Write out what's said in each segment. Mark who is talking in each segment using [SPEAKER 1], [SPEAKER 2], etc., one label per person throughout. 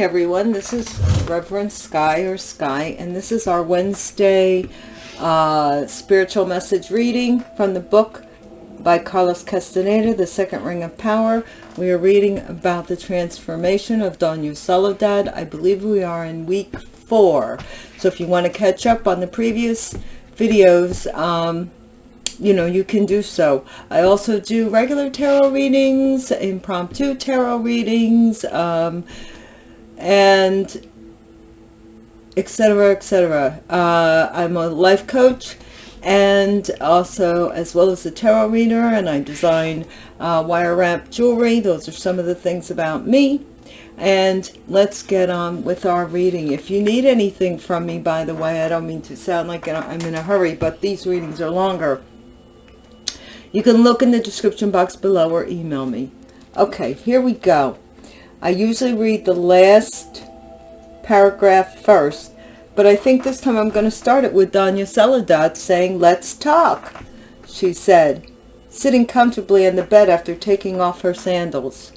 [SPEAKER 1] Everyone, this is Reverend Sky or Sky, and this is our Wednesday uh, spiritual message reading from the book by Carlos Castaneda, The Second Ring of Power. We are reading about the transformation of Dona Soledad. I believe we are in week four. So if you want to catch up on the previous videos, um, you know, you can do so. I also do regular tarot readings, impromptu tarot readings, um, and etc etc uh, i'm a life coach and also as well as a tarot reader and i design uh, wire wrap jewelry. Those are some of the things about me. And let's get on with our reading. If you need anything from me by the way i don't mean to sound like i'm in a hurry but these readings are longer. You can look in the description box below or email me. Okay here we go I usually read the last paragraph first, but I think this time I'm going to start it with Dona Soledad saying, let's talk, she said, sitting comfortably on the bed after taking off her sandals.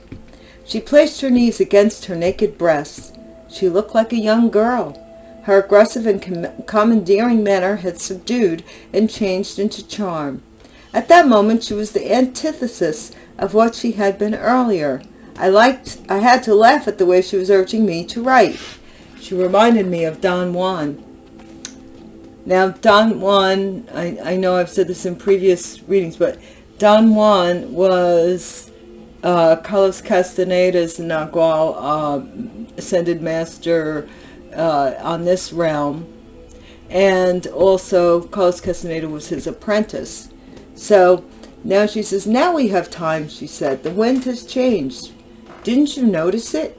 [SPEAKER 1] She placed her knees against her naked breasts. She looked like a young girl. Her aggressive and com commandeering manner had subdued and changed into charm. At that moment she was the antithesis of what she had been earlier, I liked, I had to laugh at the way she was urging me to write. She reminded me of Don Juan. Now, Don Juan, I, I know I've said this in previous readings, but Don Juan was uh, Carlos Castaneda's Nagual uh, Ascended Master uh, on this realm. And also, Carlos Castaneda was his apprentice. So, now she says, now we have time, she said. The wind has changed. Didn't you notice it?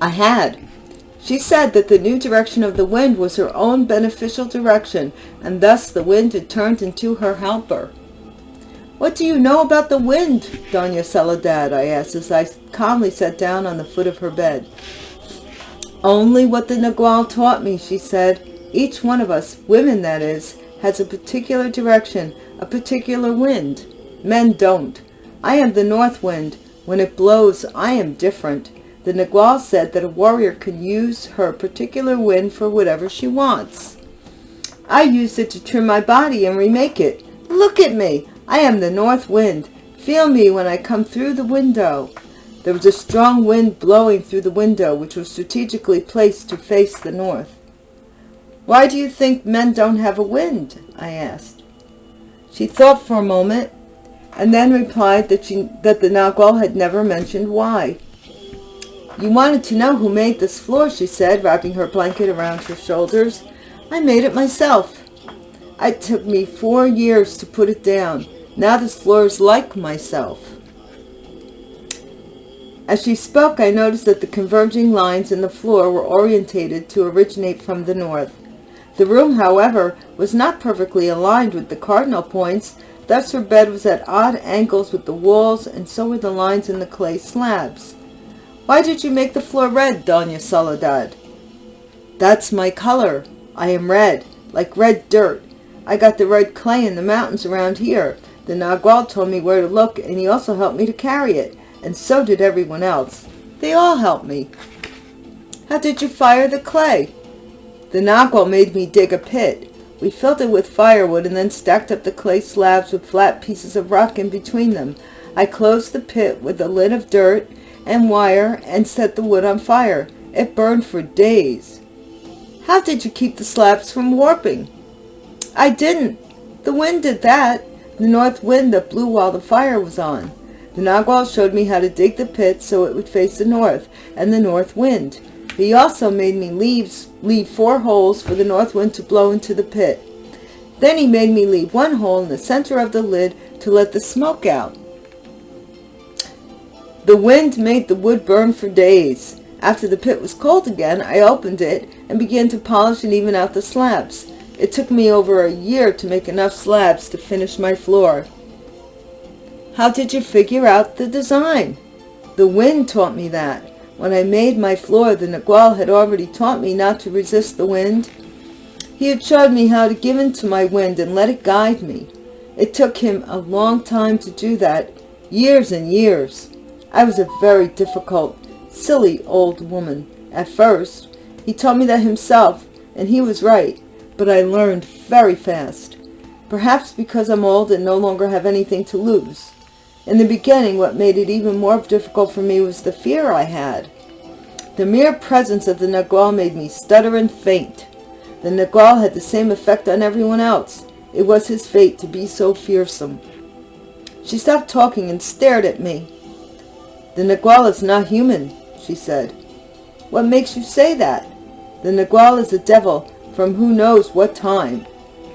[SPEAKER 1] I had. She said that the new direction of the wind was her own beneficial direction, and thus the wind had turned into her helper. What do you know about the wind, Dona Soledad? I asked as I calmly sat down on the foot of her bed. Only what the Nagual taught me, she said. Each one of us, women that is, has a particular direction, a particular wind. Men don't. I am the north wind, when it blows, I am different. The Nagual said that a warrior can use her particular wind for whatever she wants. I used it to trim my body and remake it. Look at me. I am the north wind. Feel me when I come through the window. There was a strong wind blowing through the window, which was strategically placed to face the north. Why do you think men don't have a wind? I asked. She thought for a moment and then replied that, she, that the Nagual had never mentioned why. You wanted to know who made this floor, she said, wrapping her blanket around her shoulders. I made it myself. It took me four years to put it down. Now this floor is like myself. As she spoke, I noticed that the converging lines in the floor were orientated to originate from the north. The room, however, was not perfectly aligned with the cardinal points, Thus her bed was at odd angles with the walls, and so were the lines in the clay slabs. Why did you make the floor red, Dona Soledad? That's my color. I am red, like red dirt. I got the red clay in the mountains around here. The Nagual told me where to look, and he also helped me to carry it, and so did everyone else. They all helped me. How did you fire the clay? The Nagual made me dig a pit. We filled it with firewood and then stacked up the clay slabs with flat pieces of rock in between them. I closed the pit with a lid of dirt and wire and set the wood on fire. It burned for days. How did you keep the slabs from warping? I didn't. The wind did that. The north wind that blew while the fire was on. The Nagual showed me how to dig the pit so it would face the north and the north wind. He also made me leave, leave four holes for the north wind to blow into the pit. Then he made me leave one hole in the center of the lid to let the smoke out. The wind made the wood burn for days. After the pit was cold again, I opened it and began to polish and even out the slabs. It took me over a year to make enough slabs to finish my floor. How did you figure out the design? The wind taught me that. When I made my floor, the Nagual had already taught me not to resist the wind. He had showed me how to give in to my wind and let it guide me. It took him a long time to do that, years and years. I was a very difficult, Silly old woman. At first, he told me that himself, and he was right, but I learned very fast. Perhaps because I'm old and no longer have anything to lose. In the beginning, what made it even more difficult for me was the fear I had. The mere presence of the Nagual made me stutter and faint. The Nagual had the same effect on everyone else. It was his fate to be so fearsome. She stopped talking and stared at me. The Nagual is not human, she said. What makes you say that? The Nagual is a devil from who knows what time.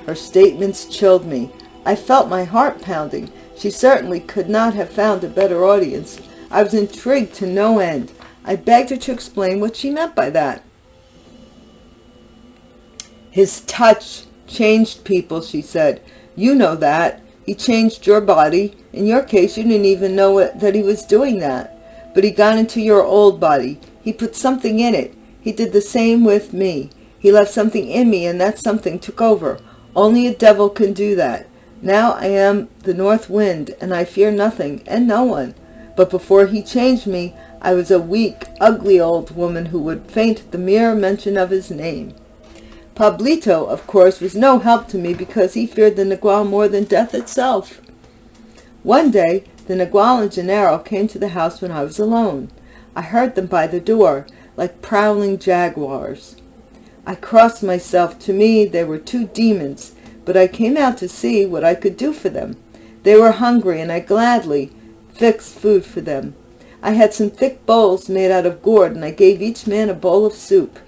[SPEAKER 1] Her statements chilled me. I felt my heart pounding. She certainly could not have found a better audience. I was intrigued to no end. I begged her to explain what she meant by that. His touch changed people, she said. You know that. He changed your body. In your case, you didn't even know it, that he was doing that. But he got into your old body. He put something in it. He did the same with me. He left something in me, and that something took over. Only a devil can do that. Now I am the north wind, and I fear nothing and no one. But before he changed me, I was a weak, ugly old woman who would faint at the mere mention of his name. Pablito, of course, was no help to me because he feared the Nagual more than death itself. One day, the Nagual and Genaro came to the house when I was alone. I heard them by the door, like prowling jaguars. I crossed myself. To me, they were two demons, but I came out to see what I could do for them. They were hungry, and I gladly fixed food for them. I had some thick bowls made out of gourd, and I gave each man a bowl of soup.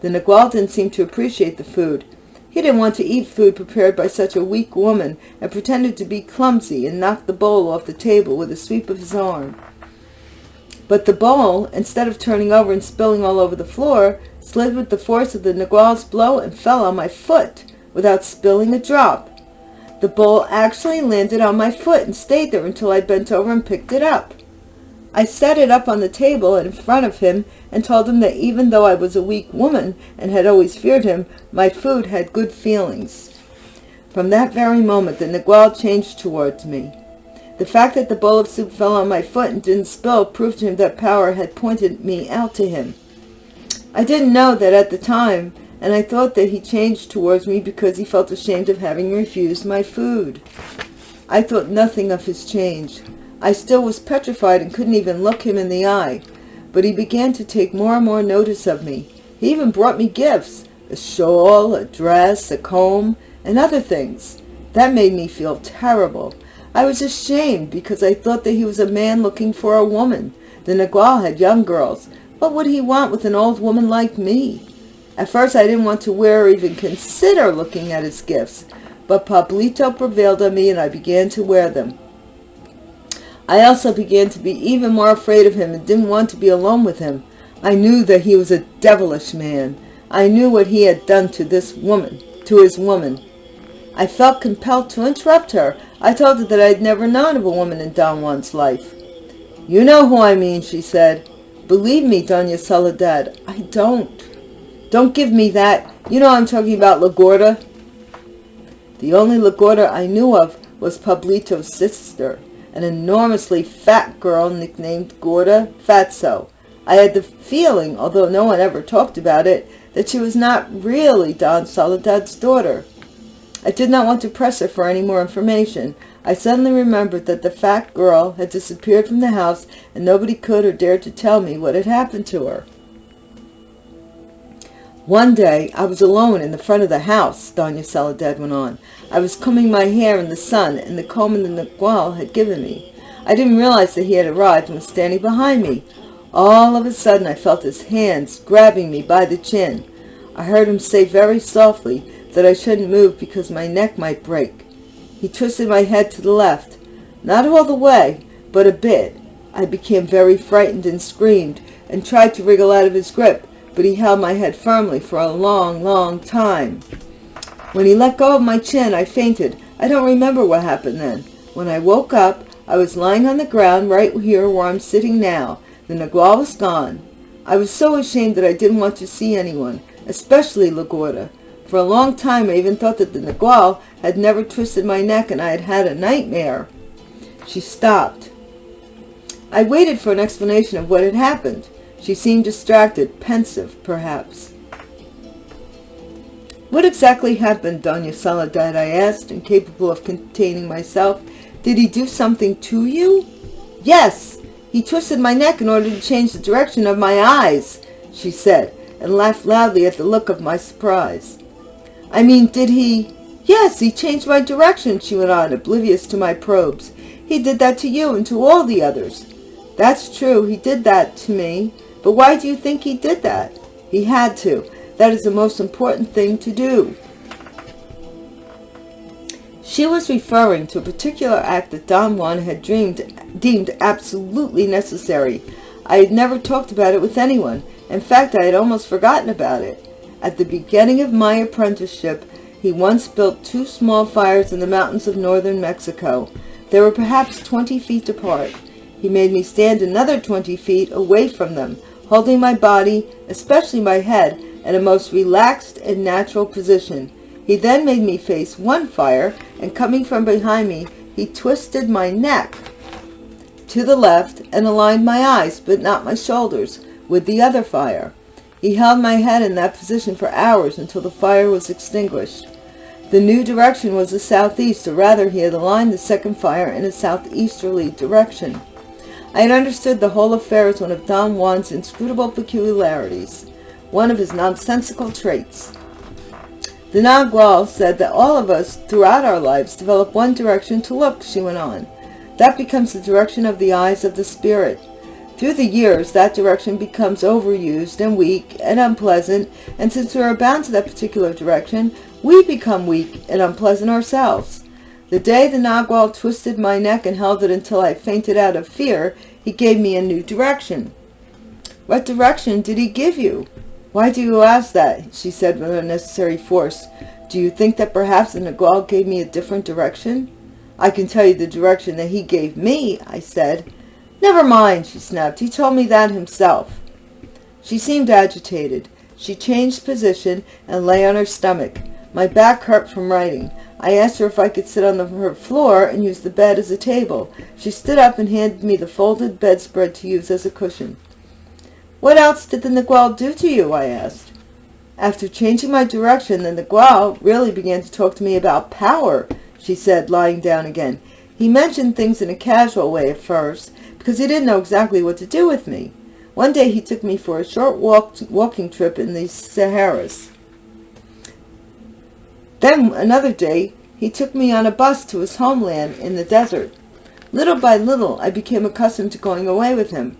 [SPEAKER 1] The Nagual didn't seem to appreciate the food. He didn't want to eat food prepared by such a weak woman, and pretended to be clumsy and knocked the bowl off the table with a sweep of his arm. But the bowl, instead of turning over and spilling all over the floor, slid with the force of the Nagual's blow and fell on my foot without spilling a drop. The bowl actually landed on my foot and stayed there until I bent over and picked it up. I set it up on the table in front of him and told him that even though I was a weak woman and had always feared him, my food had good feelings. From that very moment, the Nagual changed towards me. The fact that the bowl of soup fell on my foot and didn't spill proved to him that power had pointed me out to him. I didn't know that at the time, and I thought that he changed towards me because he felt ashamed of having refused my food. I thought nothing of his change. I still was petrified and couldn't even look him in the eye, but he began to take more and more notice of me. He even brought me gifts, a shawl, a dress, a comb, and other things. That made me feel terrible. I was ashamed because I thought that he was a man looking for a woman. The Nagual had young girls. What would he want with an old woman like me? At first I didn't want to wear or even consider looking at his gifts, but Pablito prevailed on me and I began to wear them. I also began to be even more afraid of him and didn't want to be alone with him. I knew that he was a devilish man. I knew what he had done to this woman, to his woman. I felt compelled to interrupt her. I told her that I had never known of a woman in Don Juan's life. You know who I mean, she said. Believe me, Doña Soledad, I don't. Don't give me that. You know I'm talking about LaGorda. The only LaGorda I knew of was Pablito's sister an enormously fat girl nicknamed Gorda Fatso. I had the feeling, although no one ever talked about it, that she was not really Don Soledad's daughter. I did not want to press her for any more information. I suddenly remembered that the fat girl had disappeared from the house and nobody could or dared to tell me what had happened to her. One day I was alone in the front of the house, Doña Soledad went on. I was combing my hair in the sun, and the comb in the Nagual had given me. I didn't realize that he had arrived and was standing behind me. All of a sudden I felt his hands grabbing me by the chin. I heard him say very softly that I shouldn't move because my neck might break. He twisted my head to the left. Not all the way, but a bit. I became very frightened and screamed and tried to wriggle out of his grip but he held my head firmly for a long, long time. When he let go of my chin, I fainted. I don't remember what happened then. When I woke up, I was lying on the ground right here where I'm sitting now. The Nagual was gone. I was so ashamed that I didn't want to see anyone, especially LaGorda. For a long time, I even thought that the Nagual had never twisted my neck and I had had a nightmare. She stopped. I waited for an explanation of what had happened. She seemed distracted, pensive, perhaps. What exactly happened, Doña Soledad, I asked, incapable of containing myself. Did he do something to you? Yes, he twisted my neck in order to change the direction of my eyes, she said, and laughed loudly at the look of my surprise. I mean, did he... Yes, he changed my direction, she went on, oblivious to my probes. He did that to you and to all the others. That's true, he did that to me. But why do you think he did that? He had to. That is the most important thing to do. She was referring to a particular act that Don Juan had dreamed, deemed absolutely necessary. I had never talked about it with anyone. In fact, I had almost forgotten about it. At the beginning of my apprenticeship, he once built two small fires in the mountains of northern Mexico. They were perhaps 20 feet apart. He made me stand another 20 feet away from them, holding my body, especially my head, in a most relaxed and natural position. He then made me face one fire, and coming from behind me, he twisted my neck to the left and aligned my eyes, but not my shoulders, with the other fire. He held my head in that position for hours until the fire was extinguished. The new direction was the southeast, or rather he had aligned the second fire in a southeasterly direction. I had understood the whole affair as one of Don Juan's inscrutable peculiarities, one of his nonsensical traits. The Nagual said that all of us throughout our lives develop one direction to look, she went on. That becomes the direction of the eyes of the spirit. Through the years, that direction becomes overused and weak and unpleasant, and since we are bound to that particular direction, we become weak and unpleasant ourselves. The day the Nagual twisted my neck and held it until I fainted out of fear, he gave me a new direction. What direction did he give you? Why do you ask that? She said with unnecessary force. Do you think that perhaps the Nagual gave me a different direction? I can tell you the direction that he gave me, I said. Never mind, she snapped. He told me that himself. She seemed agitated. She changed position and lay on her stomach. My back hurt from writing. I asked her if I could sit on the, her floor and use the bed as a table. She stood up and handed me the folded bedspread to use as a cushion. What else did the Nagual do to you? I asked. After changing my direction, the Nagual really began to talk to me about power, she said, lying down again. He mentioned things in a casual way at first, because he didn't know exactly what to do with me. One day he took me for a short walk, walking trip in the Sierras. Then another day he took me on a bus to his homeland in the desert. Little by little I became accustomed to going away with him.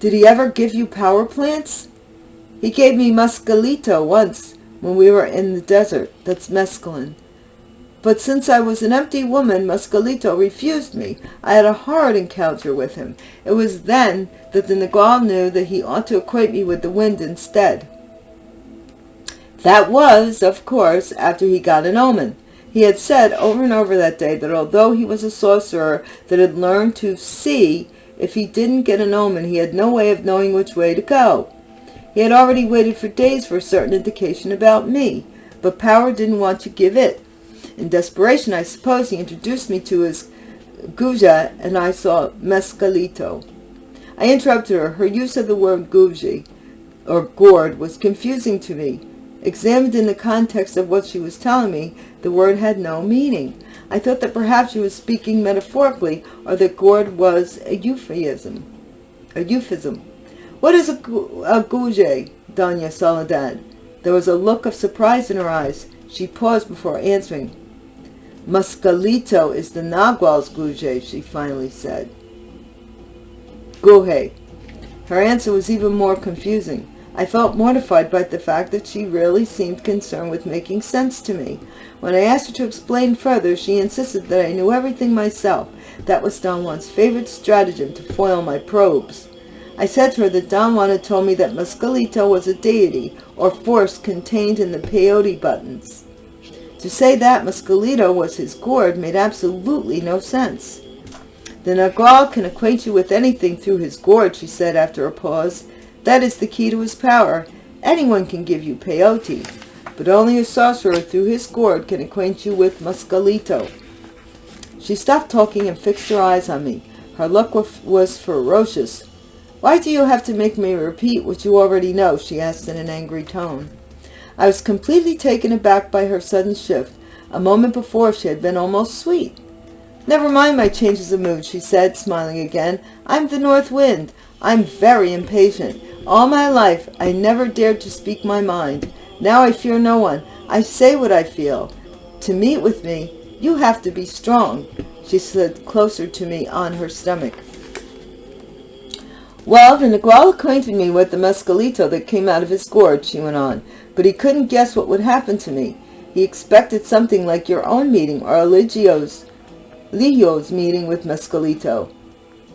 [SPEAKER 1] Did he ever give you power plants? He gave me mescalito once when we were in the desert. That's mescaline. But since I was an empty woman, Mescalito refused me. I had a horrid encounter with him. It was then that the Nagual knew that he ought to acquaint me with the wind instead. That was, of course, after he got an omen. He had said over and over that day that although he was a sorcerer that had learned to see, if he didn't get an omen, he had no way of knowing which way to go. He had already waited for days for a certain indication about me, but power didn't want to give it. In desperation, I suppose, he introduced me to his guaje, and I saw Mescalito. I interrupted her. Her use of the word guaje, or gourd, was confusing to me. Examined in the context of what she was telling me, the word had no meaning. I thought that perhaps she was speaking metaphorically, or that gourd was a euphemism. A euphemism. What is a, a guaje, Doña Soledad? There was a look of surprise in her eyes. She paused before answering. Mescalito is the Nagual's guaje, she finally said. Guhe. Her answer was even more confusing. I felt mortified by the fact that she really seemed concerned with making sense to me. When I asked her to explain further, she insisted that I knew everything myself. That was Don Juan's favorite stratagem to foil my probes. I said to her that Don Juan had told me that Mescalito was a deity or force contained in the peyote buttons. To say that Mescalito was his gourd made absolutely no sense. The Nagual can acquaint you with anything through his gourd, she said after a pause. That is the key to his power. Anyone can give you peyote, but only a sorcerer through his gourd can acquaint you with Mescalito. She stopped talking and fixed her eyes on me. Her look was ferocious. Why do you have to make me repeat what you already know? she asked in an angry tone. I was completely taken aback by her sudden shift. A moment before she had been almost sweet. Never mind my changes of mood, she said, smiling again. I'm the north wind. I'm very impatient. All my life I never dared to speak my mind. Now I fear no one. I say what I feel. To meet with me, you have to be strong. She slid closer to me on her stomach. Well, the Nagual acquainted me with the mescalito that came out of his gourd, she went on, but he couldn't guess what would happen to me. He expected something like your own meeting or Eligio's, Ligio's meeting with Mescalito.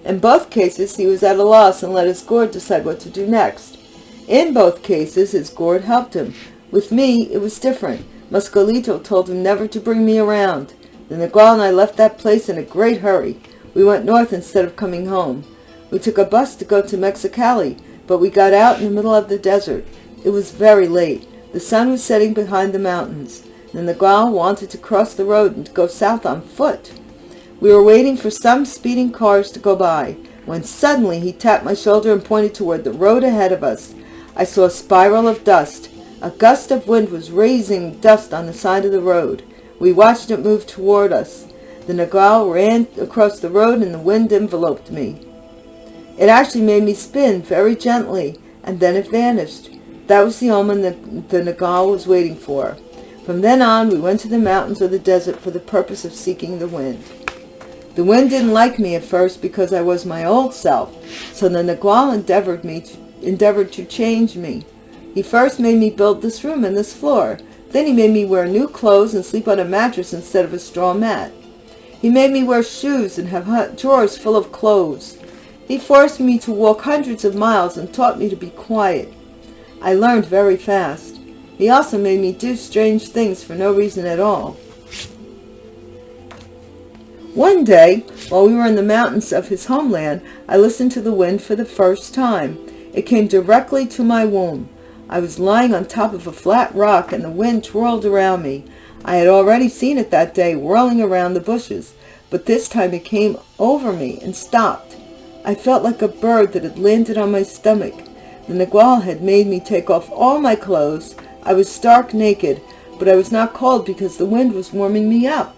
[SPEAKER 1] In both cases, he was at a loss and let his gourd decide what to do next. In both cases, his gourd helped him. With me, it was different. Mescalito told him never to bring me around. Then the Nagual and I left that place in a great hurry. We went north instead of coming home. We took a bus to go to Mexicali, but we got out in the middle of the desert. It was very late. The sun was setting behind the mountains. The Nagual wanted to cross the road and go south on foot. We were waiting for some speeding cars to go by, when suddenly he tapped my shoulder and pointed toward the road ahead of us. I saw a spiral of dust. A gust of wind was raising dust on the side of the road. We watched it move toward us. The Nagual ran across the road and the wind enveloped me. It actually made me spin very gently, and then it vanished. That was the omen that the Nagual was waiting for. From then on, we went to the mountains or the desert for the purpose of seeking the wind. The wind didn't like me at first because I was my old self, so the Nagual endeavored, me to, endeavored to change me. He first made me build this room and this floor. Then he made me wear new clothes and sleep on a mattress instead of a straw mat. He made me wear shoes and have drawers full of clothes. He forced me to walk hundreds of miles and taught me to be quiet. I learned very fast. He also made me do strange things for no reason at all. One day, while we were in the mountains of his homeland, I listened to the wind for the first time. It came directly to my womb. I was lying on top of a flat rock and the wind twirled around me. I had already seen it that day whirling around the bushes, but this time it came over me and stopped. I felt like a bird that had landed on my stomach. The Nagual had made me take off all my clothes. I was stark naked, but I was not cold because the wind was warming me up.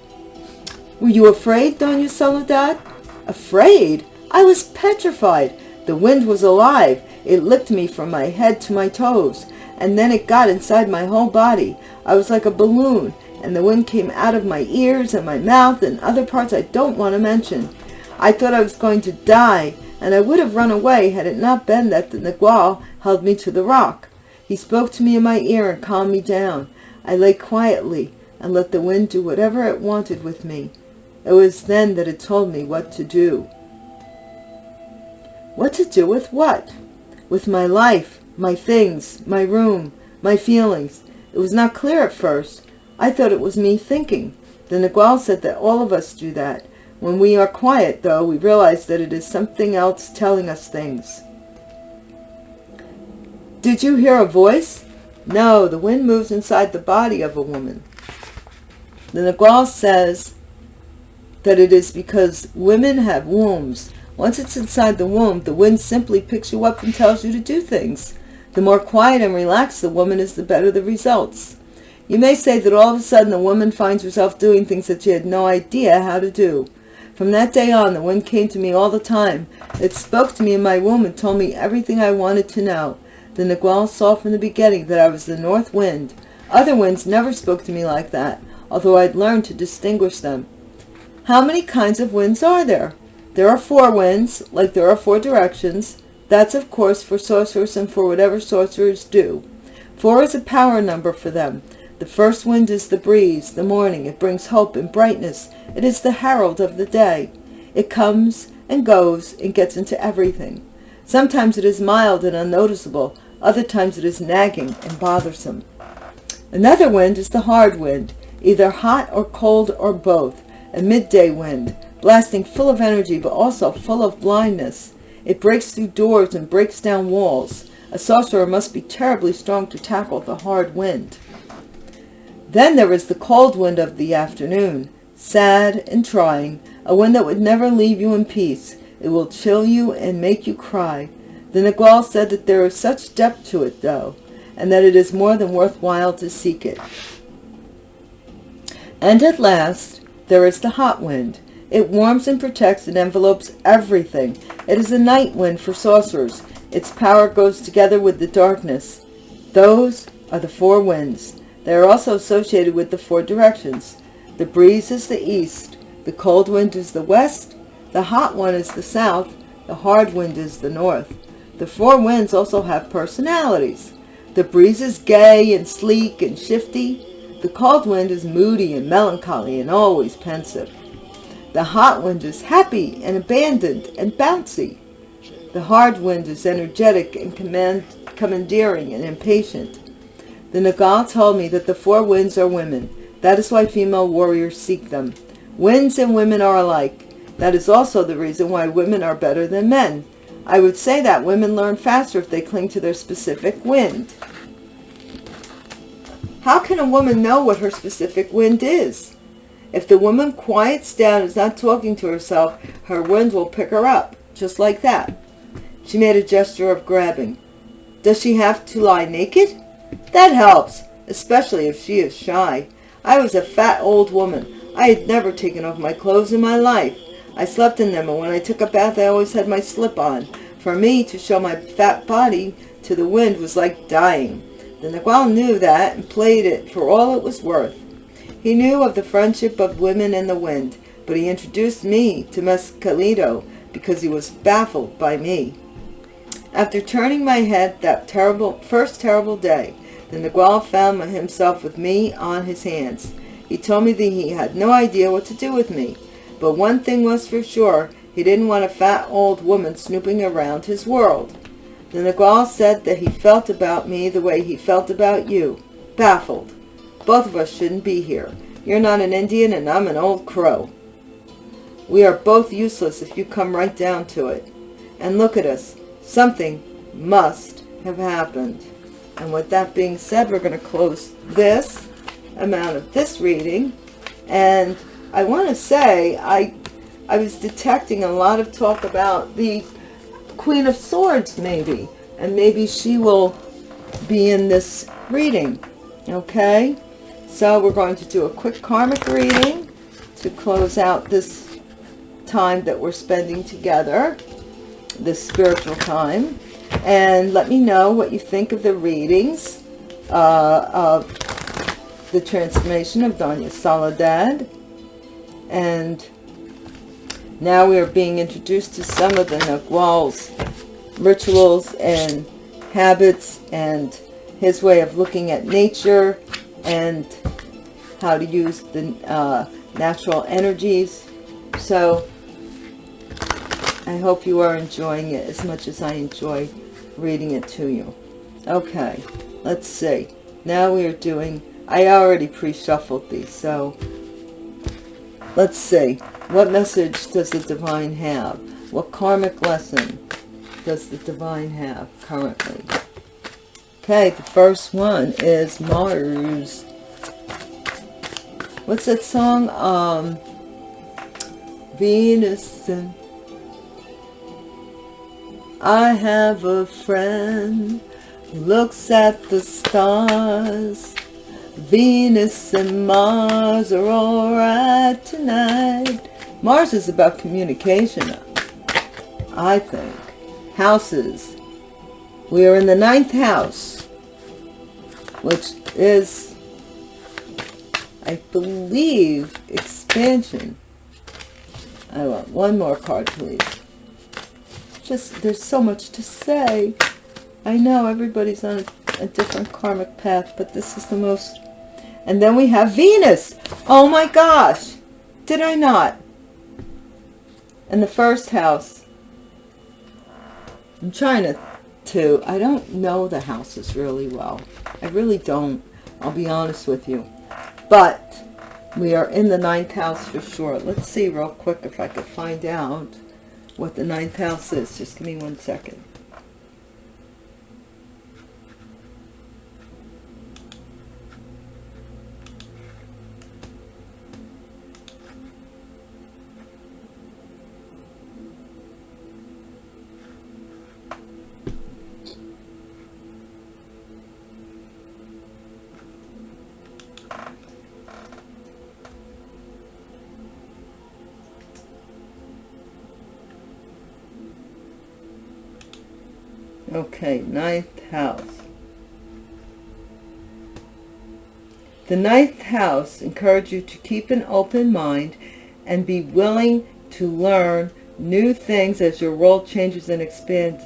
[SPEAKER 1] Were you afraid, Doña Soledad? Afraid? I was petrified. The wind was alive. It licked me from my head to my toes, and then it got inside my whole body. I was like a balloon, and the wind came out of my ears and my mouth and other parts I don't want to mention. I thought I was going to die, and I would have run away had it not been that the Nagual held me to the rock. He spoke to me in my ear and calmed me down. I lay quietly and let the wind do whatever it wanted with me. It was then that it told me what to do. What to do with what? With my life, my things, my room, my feelings. It was not clear at first. I thought it was me thinking. The Nagual said that all of us do that, when we are quiet, though, we realize that it is something else telling us things. Did you hear a voice? No, the wind moves inside the body of a woman. The Nagual says that it is because women have wombs. Once it's inside the womb, the wind simply picks you up and tells you to do things. The more quiet and relaxed the woman is, the better the results. You may say that all of a sudden the woman finds herself doing things that she had no idea how to do. From that day on, the wind came to me all the time. It spoke to me in my womb and told me everything I wanted to know. The Nagual saw from the beginning that I was the north wind. Other winds never spoke to me like that, although I'd learned to distinguish them. How many kinds of winds are there? There are four winds, like there are four directions. That's, of course, for sorcerers and for whatever sorcerers do. Four is a power number for them. The first wind is the breeze, the morning. It brings hope and brightness. It is the herald of the day. It comes and goes and gets into everything. Sometimes it is mild and unnoticeable. Other times it is nagging and bothersome. Another wind is the hard wind, either hot or cold or both. A midday wind, blasting full of energy but also full of blindness. It breaks through doors and breaks down walls. A sorcerer must be terribly strong to tackle the hard wind. Then there is the cold wind of the afternoon, sad and trying, a wind that would never leave you in peace. It will chill you and make you cry. The Nagual said that there is such depth to it, though, and that it is more than worthwhile to seek it. And at last, there is the hot wind. It warms and protects and envelopes everything. It is a night wind for sorcerers. Its power goes together with the darkness. Those are the four winds. They are also associated with the four directions. The breeze is the east, the cold wind is the west, the hot one is the south, the hard wind is the north. The four winds also have personalities. The breeze is gay and sleek and shifty. The cold wind is moody and melancholy and always pensive. The hot wind is happy and abandoned and bouncy. The hard wind is energetic and command, commandeering and impatient. The Nagual told me that the four winds are women. That is why female warriors seek them. Winds and women are alike. That is also the reason why women are better than men. I would say that women learn faster if they cling to their specific wind. How can a woman know what her specific wind is? If the woman quiets down and is not talking to herself, her wind will pick her up, just like that. She made a gesture of grabbing. Does she have to lie naked? That helps, especially if she is shy. I was a fat old woman. I had never taken off my clothes in my life. I slept in them, and when I took a bath, I always had my slip on. For me, to show my fat body to the wind was like dying. The Nagual knew that and played it for all it was worth. He knew of the friendship of women and the wind, but he introduced me to Mescalito because he was baffled by me. After turning my head that terrible first terrible day, the Nagual found himself with me on his hands. He told me that he had no idea what to do with me, but one thing was for sure, he didn't want a fat old woman snooping around his world. The Nagual said that he felt about me the way he felt about you, baffled. Both of us shouldn't be here. You're not an Indian and I'm an old crow. We are both useless if you come right down to it. And look at us. Something must have happened. And with that being said, we're going to close this amount of this reading. And I want to say, I, I was detecting a lot of talk about the Queen of Swords, maybe. And maybe she will be in this reading. Okay? So we're going to do a quick karmic reading to close out this time that we're spending together, this spiritual time. And let me know what you think of the readings uh, of the transformation of Doña Soledad. And now we are being introduced to some of the Nagual's rituals and habits and his way of looking at nature and how to use the uh, natural energies. So I hope you are enjoying it as much as I enjoy reading it to you. Okay, let's see. Now we are doing, I already pre-shuffled these, so let's see. What message does the divine have? What karmic lesson does the divine have currently? Okay, the first one is Mars. What's that song? Um, Venus and I have a friend who looks at the stars. Venus and Mars are alright tonight. Mars is about communication, I think. Houses. We are in the ninth house, which is, I believe, expansion. I want one more card, please. Just, there's so much to say. I know everybody's on a, a different karmic path, but this is the most... And then we have Venus. Oh my gosh. Did I not? In the first house. I'm trying to I don't know the houses really well. I really don't. I'll be honest with you. But we are in the ninth house for sure. Let's see real quick if I could find out what the ninth house is. Just give me one second. Ninth house. The ninth house encourages you to keep an open mind and be willing to learn new things as your world changes and expands.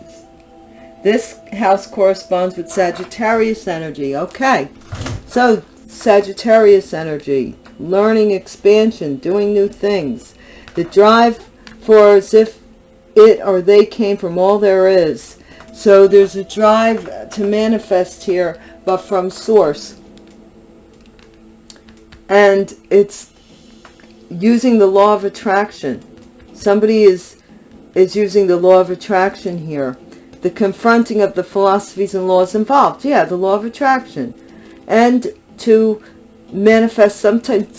[SPEAKER 1] This house corresponds with Sagittarius energy. Okay, so Sagittarius energy, learning, expansion, doing new things. The drive for as if it or they came from all there is. So there's a drive to manifest here, but from source. And it's using the law of attraction. Somebody is is using the law of attraction here. The confronting of the philosophies and laws involved. Yeah the law of attraction. And to manifest some type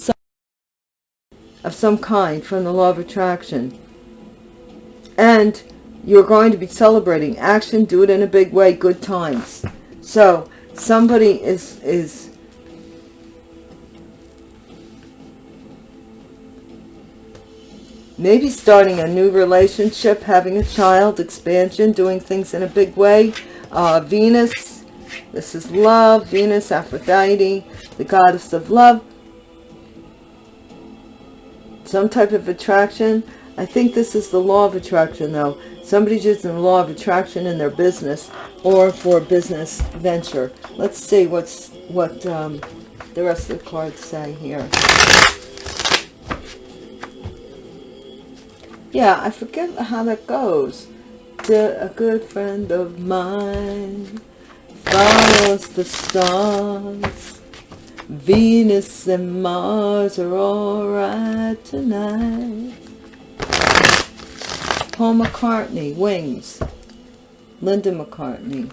[SPEAKER 1] of some kind from the law of attraction. And you're going to be celebrating action do it in a big way good times so somebody is is maybe starting a new relationship, having a child, expansion, doing things in a big way. Uh, Venus, this is love, Venus, Aphrodite, the goddess of love. Some type of attraction. I think this is the law of attraction though. Somebody's using the law of attraction in their business or for a business venture. Let's see what's what um, the rest of the cards say here. yeah i forget how that goes a good friend of mine follows the stars venus and mars are all right tonight paul mccartney wings. Linda mccartney.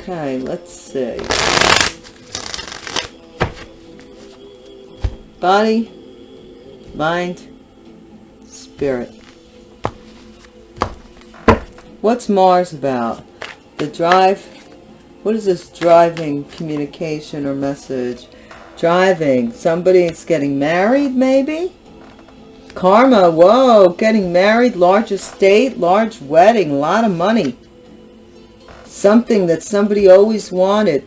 [SPEAKER 1] Okay, let's see. Body, mind, spirit. What's Mars about? The drive? What is this driving communication or message? Driving. Somebody's getting married, maybe? Karma. Whoa. Getting married. Large estate. Large wedding. A lot of money. Something that somebody always wanted.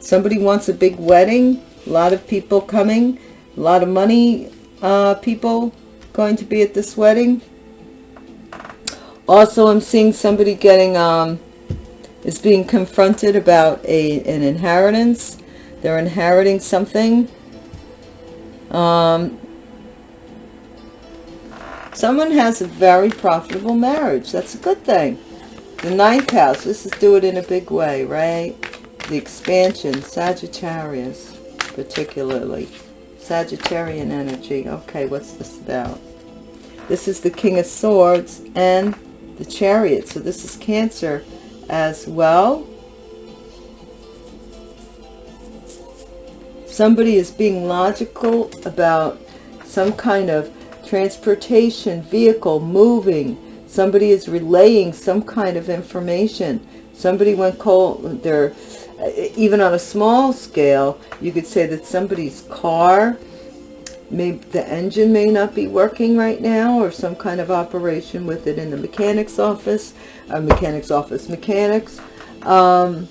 [SPEAKER 1] Somebody wants a big wedding. A lot of people coming. A lot of money uh, people going to be at this wedding. Also, I'm seeing somebody getting, um, is being confronted about a an inheritance they're inheriting something. Um, someone has a very profitable marriage. That's a good thing. The ninth house. This is do it in a big way, right? The expansion. Sagittarius, particularly. Sagittarian energy. Okay, what's this about? This is the King of Swords and the Chariot. So this is Cancer as well. somebody is being logical about some kind of transportation vehicle moving somebody is relaying some kind of information somebody went cold they're even on a small scale you could say that somebody's car maybe the engine may not be working right now or some kind of operation with it in the mechanic's office a mechanic's office mechanics. Um,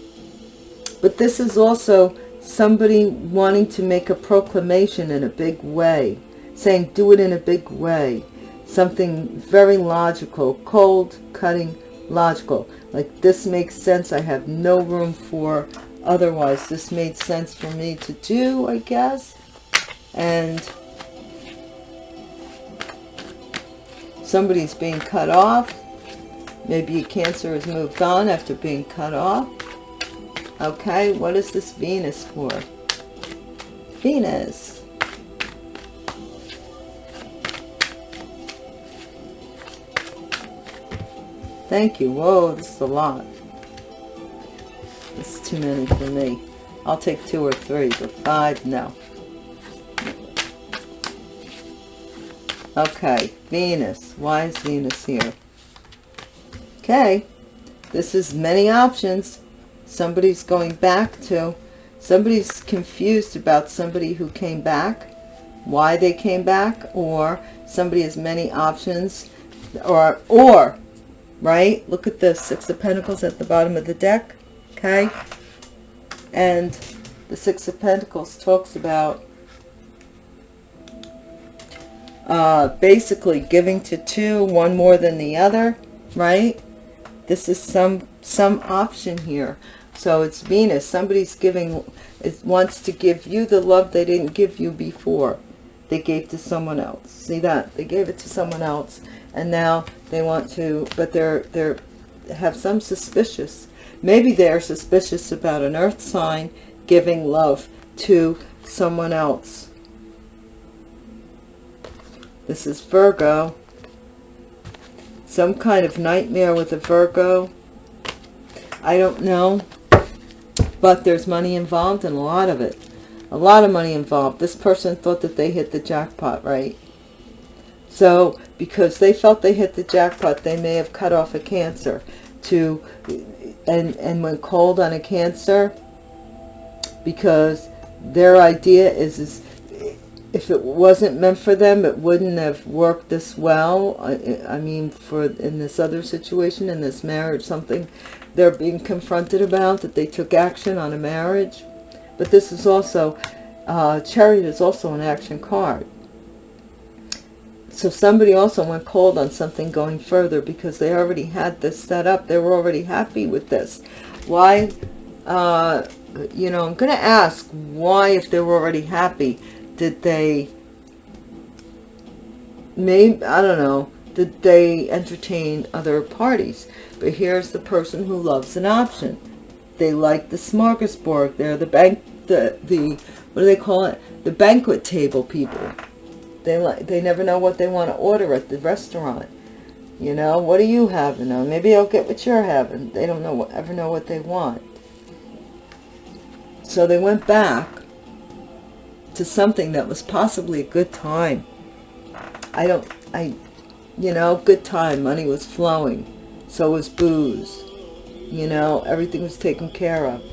[SPEAKER 1] but this is also somebody wanting to make a proclamation in a big way, saying do it in a big way, something very logical, cold, cutting, logical. Like this makes sense, I have no room for otherwise. This made sense for me to do, I guess. And somebody's being cut off. Maybe a cancer has moved on after being cut off Okay, what is this Venus for? Venus. Thank you. Whoa, this is a lot. This is too many for me. I'll take two or three, but five, no. Okay, Venus. Why is Venus here? Okay, this is many options. Somebody's going back to, somebody's confused about somebody who came back, why they came back, or somebody has many options, or, or, right? Look at this, Six of Pentacles at the bottom of the deck, okay? And the Six of Pentacles talks about uh, basically giving to two, one more than the other, right? This is some some option here. So it's Venus. Somebody's giving, it wants to give you the love they didn't give you before. They gave to someone else. See that? They gave it to someone else. And now they want to, but they're, they're, have some suspicious. Maybe they're suspicious about an earth sign giving love to someone else this is Virgo. Some kind of nightmare with a Virgo. I don't know. But there's money involved and a lot of it. A lot of money involved. This person thought that they hit the jackpot, right? So, because they felt they hit the jackpot, they may have cut off a cancer to, and, and went cold on a cancer because their idea is, is if it wasn't meant for them, it wouldn't have worked this well. I, I, mean, for in this other situation, in this marriage, something they're being confronted about, that they took action on a marriage. But this is also, uh, Chariot is also an action card. So somebody also went cold on something going further because they already had this set up. They were already happy with this. Why, uh, you know, I'm going to ask why, if they were already happy, did they, maybe, I don't know, did they entertain other parties? But here's the person who loves an option. They like the smorgasbord. They're the bank, the, the, what do they call it? The banquet table people. They like, they never know what they want to order at the restaurant. You know, what are you having? Maybe I'll get what you're having. They don't know, ever know what they want. So they went back to something that was possibly a good time. I don't, I, you know, good time. Money was flowing. So was booze. You know, everything was taken care of.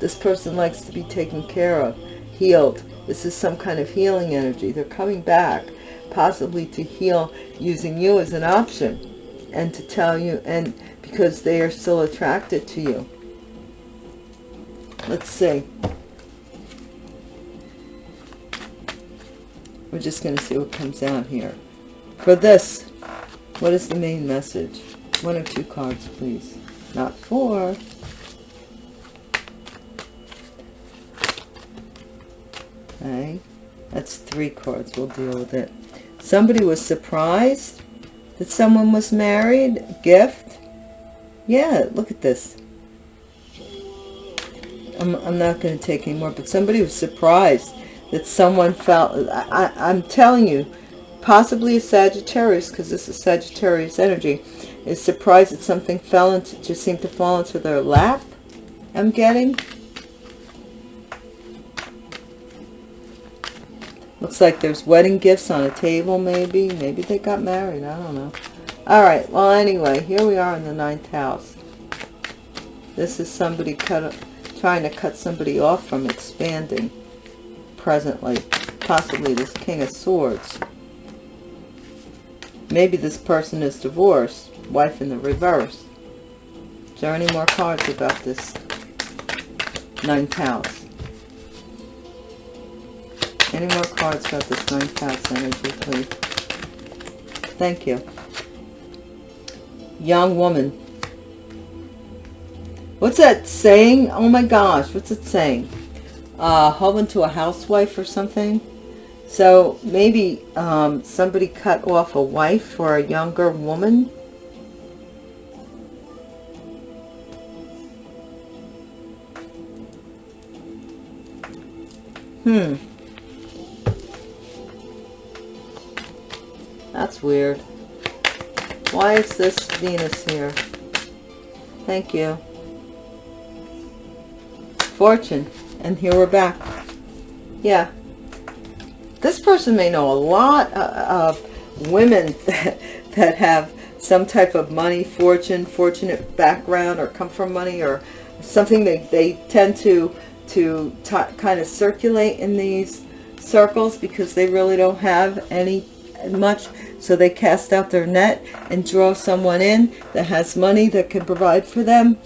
[SPEAKER 1] This person likes to be taken care of, healed. This is some kind of healing energy. They're coming back, possibly to heal using you as an option and to tell you, and because they are still attracted to you. Let's see. We're just going to see what comes out here. For this, what is the main message? One or two cards, please. Not four. Okay. That's three cards. We'll deal with it. Somebody was surprised that someone was married. Gift. Yeah, look at this. I'm, I'm not going to take any more, but somebody was surprised that someone felt, I, I'm telling you, possibly a Sagittarius, because this is Sagittarius energy, is surprised that something fell into, just seemed to fall into their lap, I'm getting. Looks like there's wedding gifts on a table, maybe. Maybe they got married. I don't know. All right. Well, anyway, here we are in the ninth house. This is somebody cut, trying to cut somebody off from expanding presently. Possibly this King of Swords. Maybe this person is divorced. Wife in the reverse. Is there any more cards about this ninth house? Any more cards about this ninth house energy, please? Thank you. Young woman. What's that saying? Oh my gosh, what's it saying? uh, to a housewife or something. So maybe um, somebody cut off a wife for a younger woman. Hmm. That's weird. Why is this Venus here? Thank you. Fortune. And here we're back. Yeah. this person may know a lot uh, of women that, that have some type of money, fortune, fortunate background, or come from money, or something that they tend to to kind of circulate in these circles because they really don't have any much so they cast out their net and draw someone in that has money that can provide for them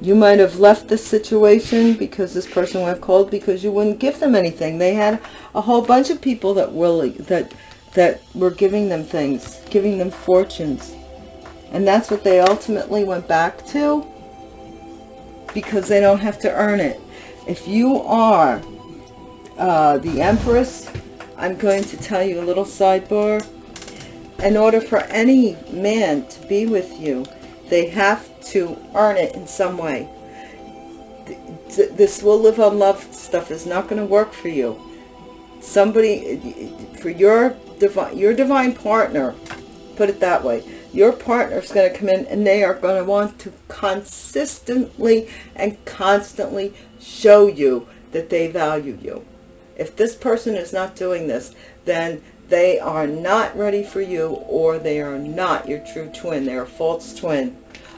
[SPEAKER 1] You might have left the situation because this person went cold because you wouldn't give them anything. They had a whole bunch of people that that that were giving them things, giving them fortunes. And that's what they ultimately went back to because they don't have to earn it. If you are uh, the Empress, I'm going to tell you a little sidebar. In order for any man to be with you, they have to earn it in some way. This will live on love stuff is not going to work for you. Somebody, for your divine, your divine partner, put it that way, your partner is going to come in and they are going to want to consistently and constantly show you that they value you. If this person is not doing this, then they are not ready for you or they are not your true twin. They're a false twin.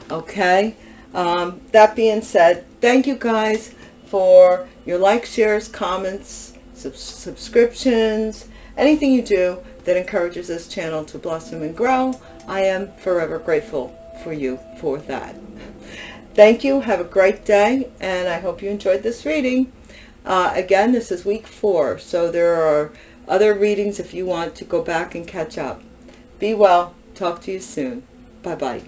[SPEAKER 1] Okay? Um, that being said, thank you guys for your likes, shares, comments, sub subscriptions, anything you do that encourages this channel to blossom and grow. I am forever grateful for you for that. Thank you. Have a great day. And I hope you enjoyed this reading. Uh, again, this is week four. So there are other readings if you want to go back and catch up. Be well. Talk to you soon. Bye-bye.